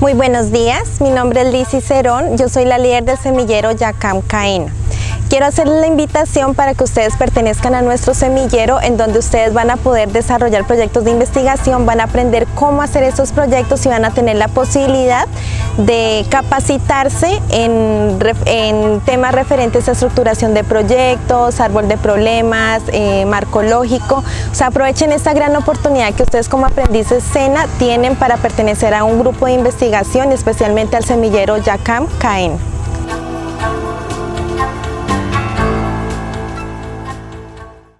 Muy buenos días, mi nombre es Lizy Cerón, yo soy la líder del semillero Yacam Caena. Quiero hacerles la invitación para que ustedes pertenezcan a nuestro semillero en donde ustedes van a poder desarrollar proyectos de investigación, van a aprender cómo hacer estos proyectos y van a tener la posibilidad de capacitarse en, temas referentes a estructuración de proyectos, árbol de problemas, eh, marco lógico. O sea, aprovechen esta gran oportunidad que ustedes como aprendices SENA tienen para pertenecer a un grupo de investigación, especialmente al semillero YACAM CAEN.